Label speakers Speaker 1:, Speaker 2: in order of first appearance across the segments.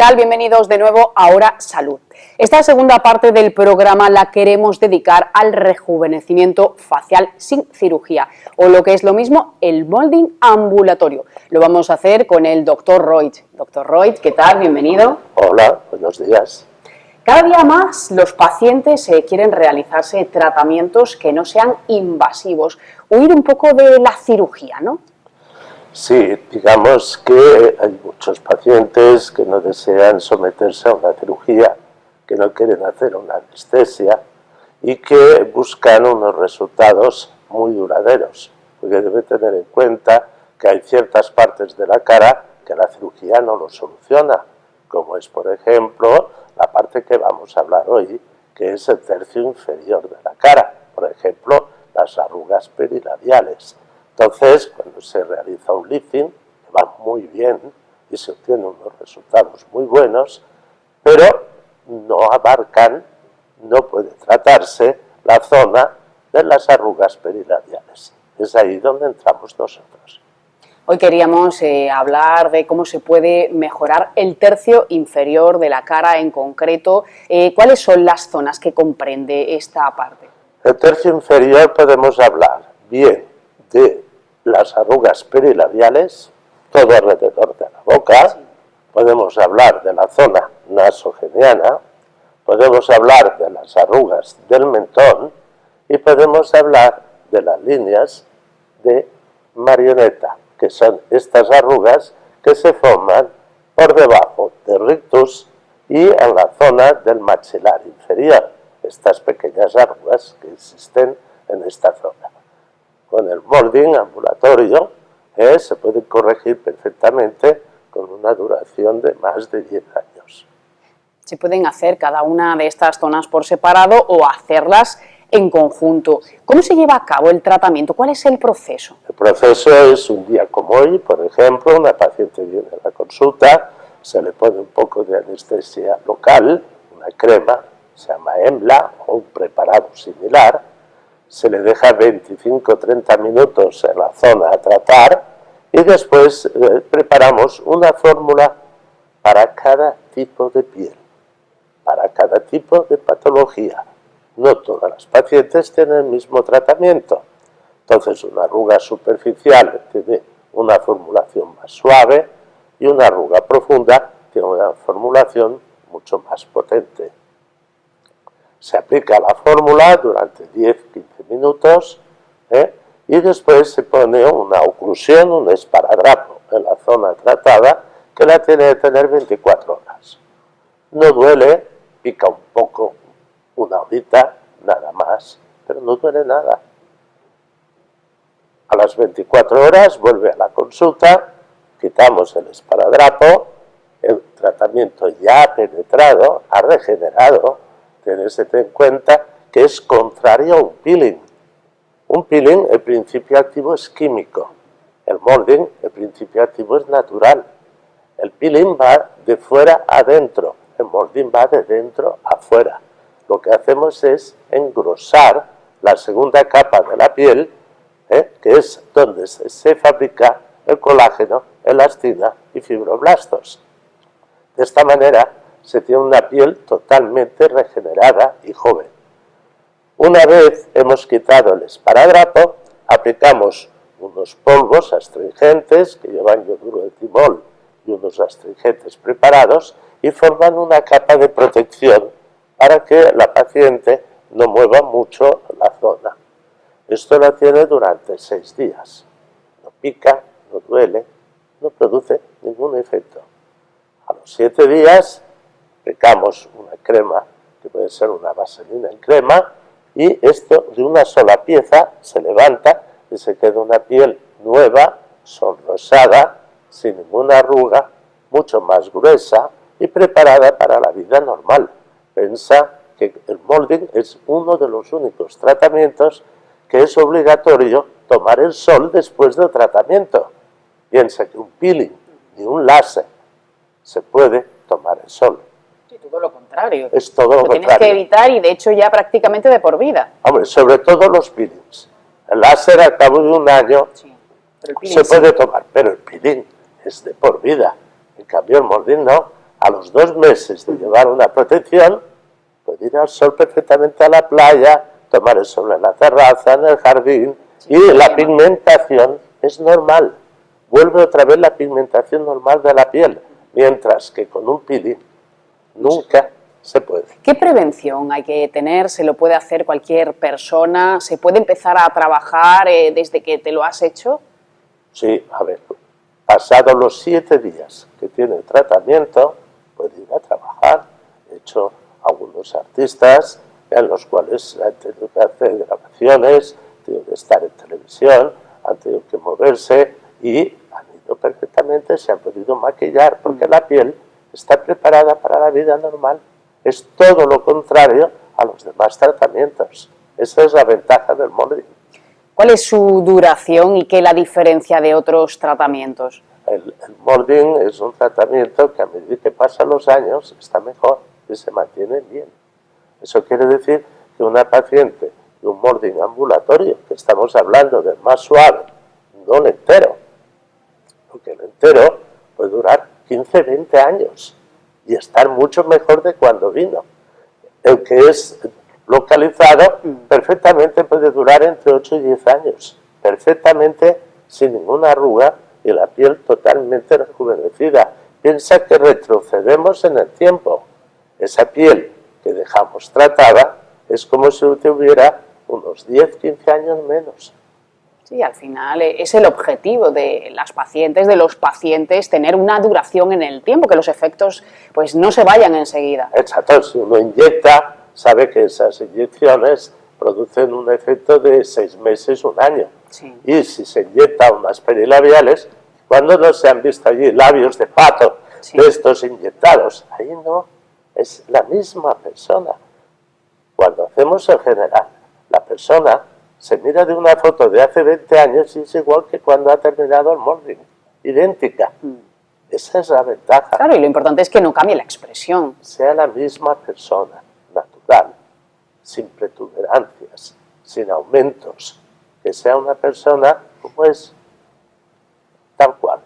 Speaker 1: tal? Bienvenidos de nuevo a Hora Salud. Esta segunda parte del programa la queremos dedicar al rejuvenecimiento facial sin cirugía, o lo que es lo mismo, el molding ambulatorio. Lo vamos a hacer con el doctor Royd. Doctor Royd, ¿qué tal? Bienvenido.
Speaker 2: Hola, buenos días.
Speaker 1: Cada día más los pacientes eh, quieren realizarse tratamientos que no sean invasivos, huir un poco de la cirugía, ¿no?
Speaker 2: Sí, digamos que hay muchos pacientes que no desean someterse a una cirugía, que no quieren hacer una anestesia y que buscan unos resultados muy duraderos, porque debe tener en cuenta que hay ciertas partes de la cara que la cirugía no lo soluciona, como es por ejemplo la parte que vamos a hablar hoy, que es el tercio inferior de la cara, por ejemplo las arrugas perilabiales entonces, cuando se realiza un lifting, va muy bien y se obtienen unos resultados muy buenos, pero no abarcan, no puede tratarse la zona de las arrugas perilabiales. Es ahí donde entramos nosotros.
Speaker 1: Hoy queríamos eh, hablar de cómo se puede mejorar el tercio inferior de la cara en concreto. Eh, ¿Cuáles son las zonas que comprende esta parte?
Speaker 2: El tercio inferior podemos hablar bien de las arrugas perilabiales, todo alrededor de podemos hablar de la zona nasogeniana, podemos hablar de las arrugas del mentón y podemos hablar de las líneas de marioneta, que son estas arrugas que se forman por debajo del rictus y en la zona del maxilar inferior, estas pequeñas arrugas que existen en esta zona. Con el molding ambulatorio eh, se puede corregir perfectamente con una duración de más de 10 años.
Speaker 1: Se pueden hacer cada una de estas zonas por separado o hacerlas en conjunto. ¿Cómo se lleva a cabo el tratamiento? ¿Cuál es el proceso?
Speaker 2: El proceso es un día como hoy, por ejemplo, una paciente viene a la consulta, se le pone un poco de anestesia local, una crema, se llama EMBLA o un preparado similar, se le deja 25-30 minutos en la zona a tratar y después eh, preparamos una fórmula para cada tipo de piel, para cada tipo de patología. No todas las pacientes tienen el mismo tratamiento. Entonces una arruga superficial tiene una formulación más suave y una arruga profunda tiene una formulación mucho más potente. Se aplica la fórmula durante 10-15 minutos ¿eh? Y después se pone una oclusión, un esparadrapo en la zona tratada que la tiene que tener 24 horas. No duele, pica un poco, una horita, nada más, pero no duele nada. A las 24 horas vuelve a la consulta, quitamos el esparadrapo, el tratamiento ya ha penetrado, ha regenerado, Tenedse en cuenta que es contrario a un peeling. Un peeling, el principio activo es químico. El molding, el principio activo es natural. El peeling va de fuera a dentro, el molding va de dentro a fuera. Lo que hacemos es engrosar la segunda capa de la piel, ¿eh? que es donde se fabrica el colágeno, elastina y fibroblastos. De esta manera se tiene una piel totalmente regenerada y joven. Una vez hemos quitado el esparadrapo, aplicamos unos polvos astringentes que llevan yoduro de timol y unos astringentes preparados y forman una capa de protección para que la paciente no mueva mucho la zona. Esto la tiene durante seis días. No pica, no duele, no produce ningún efecto. A los siete días aplicamos una crema, que puede ser una vaselina en crema, y esto de una sola pieza se levanta y se queda una piel nueva, sonrosada, sin ninguna arruga, mucho más gruesa y preparada para la vida normal. Pensa que el molding es uno de los únicos tratamientos que es obligatorio tomar el sol después del tratamiento. Piensa que un peeling ni un láser se puede tomar el sol
Speaker 1: todo lo contrario.
Speaker 2: Es todo lo,
Speaker 1: tienes que evitar y de hecho ya prácticamente de por vida.
Speaker 2: Hombre, sobre todo los peelings. El láser al cabo de un año se puede tomar, pero el peeling es de por vida. En cambio el molding no. a los dos meses de llevar una protección, puede ir al sol perfectamente a la playa, tomar el sol en la terraza, en el jardín, y la pigmentación es normal. Vuelve otra vez la pigmentación normal de la piel, mientras que con un peeling nunca se puede.
Speaker 1: ¿Qué prevención hay que tener? ¿Se lo puede hacer cualquier persona? ¿Se puede empezar a trabajar eh, desde que te lo has hecho?
Speaker 2: Sí, a ver, pasados los siete días que tiene el tratamiento, puede ir a trabajar. De hecho, algunos artistas en los cuales han tenido que hacer grabaciones, han tenido que estar en televisión, han tenido que moverse y han ido perfectamente, se han podido maquillar, porque la piel está preparada para la vida normal. Es todo lo contrario a los demás tratamientos. Esa es la ventaja del molding.
Speaker 1: ¿Cuál es su duración y qué la diferencia de otros tratamientos?
Speaker 2: El, el molding es un tratamiento que a medida que pasan los años está mejor y se mantiene bien. Eso quiere decir que una paciente de un molding ambulatorio, que estamos hablando del más suave, no el entero, porque el entero puede durar 15, 20 años y estar mucho mejor de cuando vino. El que es localizado perfectamente puede durar entre 8 y 10 años, perfectamente sin ninguna arruga y la piel totalmente rejuvenecida. Piensa que retrocedemos en el tiempo. Esa piel que dejamos tratada es como si tuviera unos 10, 15 años menos.
Speaker 1: Sí, al final eh, es el objetivo de las pacientes, de los pacientes, tener una duración en el tiempo, que los efectos pues no se vayan enseguida.
Speaker 2: Exacto, si uno inyecta, sabe que esas inyecciones producen un efecto de seis meses, un año.
Speaker 1: Sí.
Speaker 2: Y si se inyecta unas perilabiales, cuando no se han visto allí labios de pato
Speaker 1: Sí.
Speaker 2: de estos inyectados, ahí no, es la misma persona. Cuando hacemos en general, la persona se mira de una foto de hace 20 años y es igual que cuando ha terminado el molding, idéntica. Esa es la ventaja,
Speaker 1: Claro, y lo importante es que no cambie la expresión.
Speaker 2: sea la misma persona, natural, sin protuberancias, sin aumentos, que sea una persona como es, tal cual.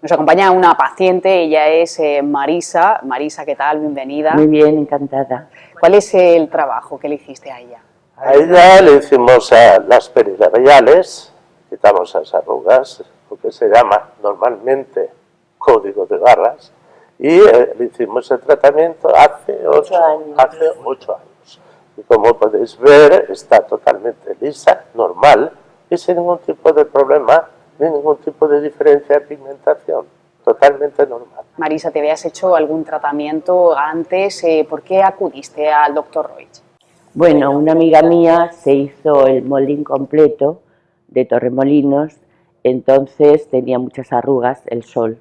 Speaker 1: Nos acompaña una paciente, ella es eh, Marisa. Marisa, ¿qué tal? Bienvenida.
Speaker 3: Muy bien, encantada.
Speaker 1: ¿Cuál es el trabajo que le hiciste a ella?
Speaker 2: A ella le hicimos a las perilabiales, quitamos las arrugas, lo que se llama normalmente código de barras, y eh, le hicimos el tratamiento hace ocho,
Speaker 3: años.
Speaker 2: hace ocho años. Y como podéis ver, está totalmente lisa, normal, y sin ningún tipo de problema, ni ningún tipo de diferencia de pigmentación, totalmente normal.
Speaker 1: Marisa, ¿te habías hecho algún tratamiento antes? Eh, ¿Por qué acudiste al doctor Roig?
Speaker 3: Bueno, una amiga mía se hizo el molding completo de Torremolinos, entonces tenía muchas arrugas, el sol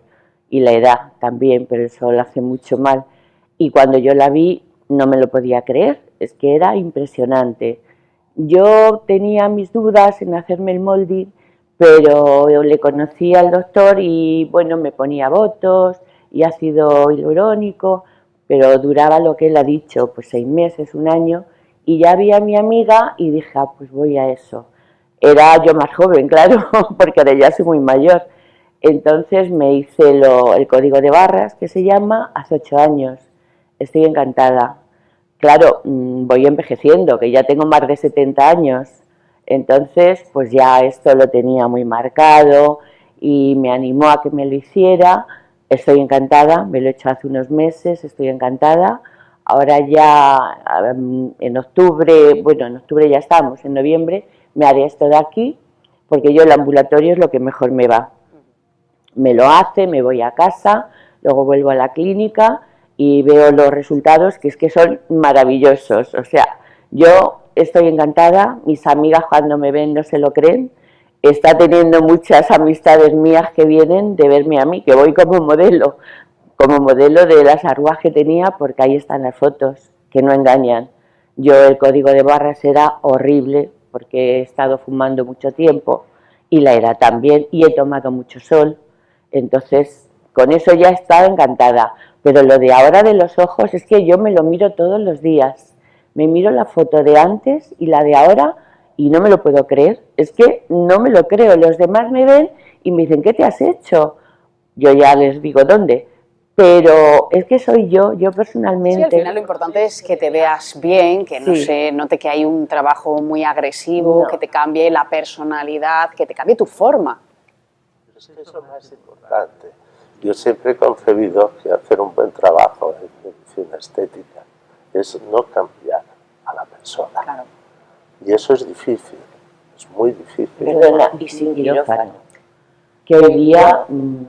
Speaker 3: y la edad también, pero el sol hace mucho mal. Y cuando yo la vi no me lo podía creer, es que era impresionante. Yo tenía mis dudas en hacerme el molding, pero le conocí al doctor y bueno, me ponía votos y ácido hialurónico, pero duraba lo que él ha dicho, pues seis meses, un año, y ya vi a mi amiga y dije, ah, pues voy a eso. Era yo más joven, claro, porque ahora ya soy muy mayor. Entonces me hice lo- el código de barras, que se llama, hace ocho años. Estoy encantada. Claro, mm, voy envejeciendo, que ya tengo más de 70 años. Entonces, pues ya esto lo tenía muy marcado y me animó a que me lo hiciera. Estoy encantada, me lo he hecho hace unos meses, estoy encantada. Ahora ya en octubre, bueno, en octubre ya estamos, en noviembre me haré esto de aquí, porque yo el ambulatorio es lo que mejor me va. Me lo hace, me voy a casa, luego vuelvo a la clínica y veo los resultados que es que son maravillosos. O sea, yo estoy encantada, mis amigas cuando me ven no se lo creen, está teniendo muchas amistades mías que vienen de verme a mí, que voy como modelo, como modelo de las arrugas que tenía, porque ahí están las fotos, que no engañan. Yo el código de barras era horrible, porque he estado fumando mucho tiempo, y la era también, y he tomado mucho sol, entonces con eso ya he estado encantada. Pero lo de ahora de los ojos es que yo me lo miro todos los días. Me miro la foto de antes y la de ahora y no me lo puedo creer. Es que no me lo creo. Los demás me ven y me dicen, ¿qué te has hecho? Yo ya les digo dónde. Pero es que soy yo, yo personalmente.
Speaker 1: Sí, al final lo importante es que te veas bien, que no
Speaker 3: Sí.
Speaker 1: se note que hay un trabajo muy agresivo,
Speaker 3: No.
Speaker 1: que te cambie la personalidad, que te cambie tu forma.
Speaker 2: Es que eso es lo más importante. Yo siempre he concebido que hacer un buen trabajo en medicina estética es no cambiar a la persona.
Speaker 1: Claro.
Speaker 2: Y eso es difícil, es muy difícil.
Speaker 3: Perdona, y sin quirófano. Que hoy día, mm,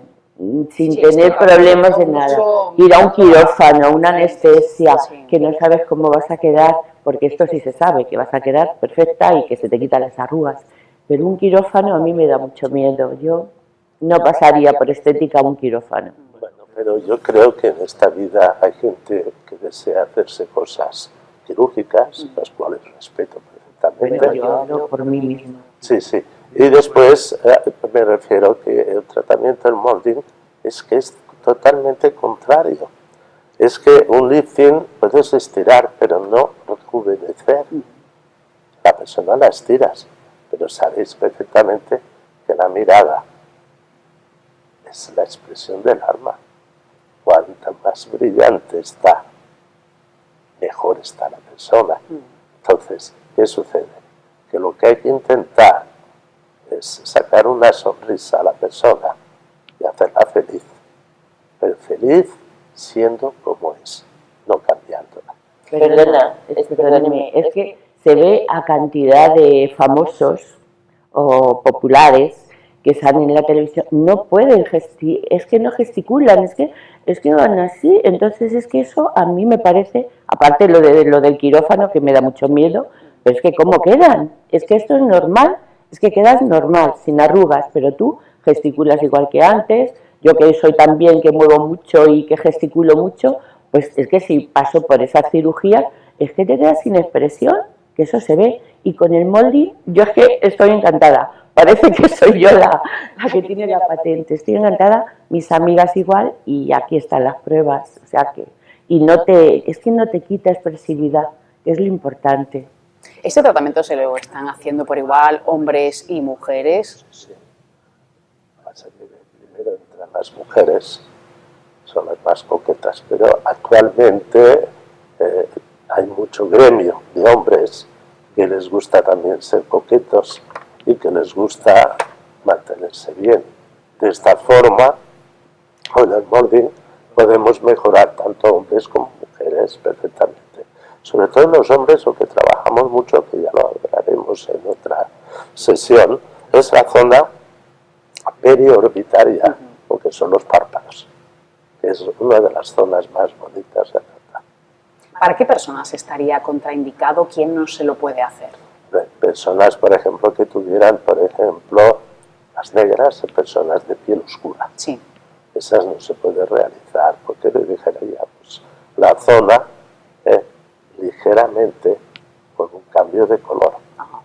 Speaker 3: sin
Speaker 1: Sí,
Speaker 3: tener problemas de
Speaker 1: mucho-
Speaker 3: nada, ir a un quirófano, una anestesia,
Speaker 1: Sí.
Speaker 3: que no sabes cómo vas a quedar, porque esto sí se sabe, que vas a quedar perfecta y que se te quitan las arrugas. Pero un quirófano a mí me da mucho miedo. Yo no pasaría por estética a un quirófano.
Speaker 2: Bueno, pero yo creo que en esta vida hay gente que desea hacerse cosas quirúrgicas, las cuales respeto perfectamente.
Speaker 3: Bueno, yo hablo por mí misma.
Speaker 2: Sí, sí. Y después eh, me refiero que el tratamiento del molding es que es totalmente contrario. Es que un lifting puedes estirar, pero no rejuvenecer. La persona la estiras, pero sabéis perfectamente que la mirada es la expresión del alma. Cuanta más brillante está, mejor está la persona. Entonces, ¿qué sucede? Que lo que hay que intentar es sacar una sonrisa a la persona y hacerla feliz. Pero feliz siendo como es, no cambiándola.
Speaker 3: Perdona, es, perdóneme, es que se ve a cantidad de famosos o populares que salen en la televisión, no pueden gesti es que no gesticulan, es que es que van así, entonces es que eso a mí me parece, aparte lo de lo del quirófano que me da mucho miedo, pero es que cómo quedan, es que esto es normal, es que quedas normal, sin arrugas, pero tú gesticulas igual que antes, yo que soy también que muevo mucho y que gesticulo mucho, pues es que si paso por esa cirugía, es que te quedas sin expresión, que eso se ve. Y con el molding, yo es que estoy encantada. Parece que soy yo la, la que tiene la patente. Estoy encantada, mis amigas igual, y aquí están las pruebas. O sea que, y no te, es que no te quita expresividad, que es lo importante.
Speaker 1: ¿Este tratamiento se lo están haciendo por igual hombres y mujeres?
Speaker 2: Sí. Pasa que primero entran las mujeres, son las más coquetas, pero actualmente eh, hay mucho gremio de hombres que les gusta también ser coquetos y que les gusta mantenerse bien. De esta forma, con el molding podemos mejorar tanto hombres como mujeres perfectamente. Sobre todo en los hombres, lo que trabajamos mucho, que ya lo hablaremos en otra sesión, es la zona periorbitaria, porque son los párpados, que es una de las zonas más bonitas de tratar.
Speaker 1: ¿Para qué personas estaría contraindicado? ¿Quién no se lo puede hacer?
Speaker 2: Personas, por ejemplo, que tuvieran, por ejemplo, las negras, personas de piel oscura.
Speaker 1: Sí.
Speaker 2: Esas no se puede realizar, porque le dejaría pues, la zona ligeramente con un cambio de color.
Speaker 1: Ajá.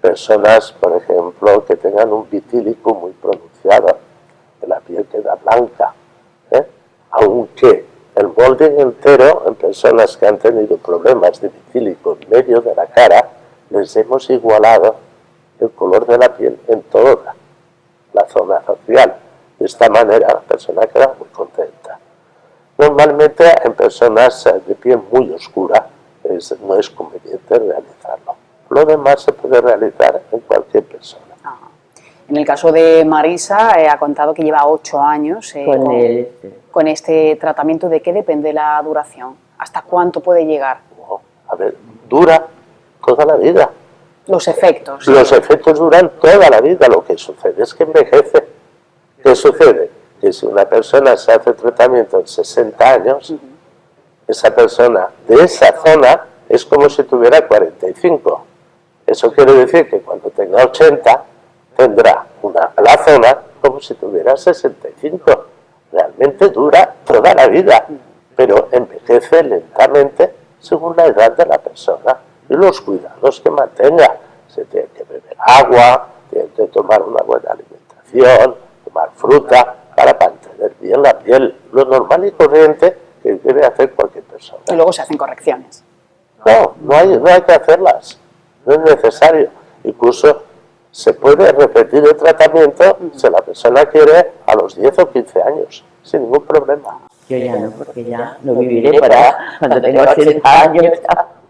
Speaker 2: Personas, por ejemplo, que tengan un vitílico muy pronunciado, que la piel queda blanca, ¿eh? aunque el molding entero en personas que han tenido problemas de vitílico en medio de la cara, les hemos igualado el color de la piel en toda la zona facial. De esta manera la persona queda muy contenta. Normalmente en personas de piel muy oscura es- no es conveniente realizarlo. Lo demás se puede realizar en cualquier persona.
Speaker 1: Ajá. En el caso de Marisa, eh, ha contado que lleva ocho años eh,
Speaker 3: Con el,
Speaker 1: con este tratamiento. ¿De qué depende la duración? ¿Hasta cuánto puede llegar?
Speaker 2: No, A ver, dura toda la vida.
Speaker 1: Los efectos.
Speaker 2: Los efectos duran toda la vida. Lo que sucede es que envejece. ¿Qué sucede? Que si una persona se hace tratamiento en 60 años, esa persona de esa zona es como si tuviera 45. Eso quiere decir que cuando tenga 80 tendrá una, la zona como si tuviera 65. Realmente dura toda la vida, pero envejece lentamente según la edad de la persona y los cuidados que mantenga. Se tiene que beber agua, tiene que tomar una buena alimentación, tomar fruta para mantener bien la piel, lo normal y corriente que debe hacer cualquier persona.
Speaker 1: Y luego se hacen correcciones.
Speaker 2: No, no hay, no hay que hacerlas, no es necesario. Incluso se puede repetir el tratamiento si la persona quiere a los 10 o 15 años, sin ningún problema.
Speaker 3: Yo ya no, porque ya no viviré para cuando tenga 80 años.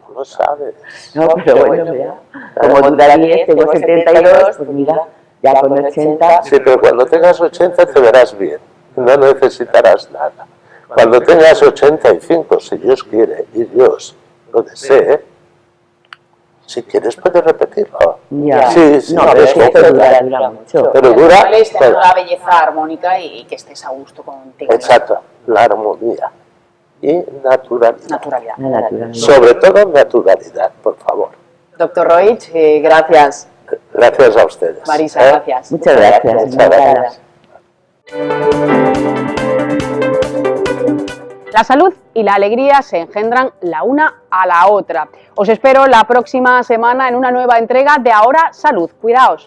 Speaker 2: No lo sabes.
Speaker 3: No, pero bueno, ya. Como tú 10, tengo 72, pues mira, ya con 80.
Speaker 2: Sí, pero cuando tengas 80 te verás bien. No necesitarás nada. Cuando tengas 85, si Dios quiere y Dios lo desee, si quieres puedes repetirlo.
Speaker 3: Ya.
Speaker 2: Sí, sí,
Speaker 3: no, pero
Speaker 2: es
Speaker 3: que dura, dura mucho.
Speaker 2: Pero dura.
Speaker 1: Es tener la belleza armónica y, y que estés a gusto contigo.
Speaker 2: Exacto, la armonía y naturalidad.
Speaker 1: Naturalidad.
Speaker 3: La naturaleza.
Speaker 2: Sobre todo naturalidad, por favor.
Speaker 1: Doctor Roig, eh, gracias.
Speaker 2: Gracias a ustedes.
Speaker 1: Marisa,
Speaker 2: ¿eh?
Speaker 1: gracias.
Speaker 3: Muchas gracias.
Speaker 2: Muchas gracias.
Speaker 1: La salud y la alegría se engendran la una a la otra. Os espero la próxima semana en una nueva entrega de Ahora Salud. Cuidaos.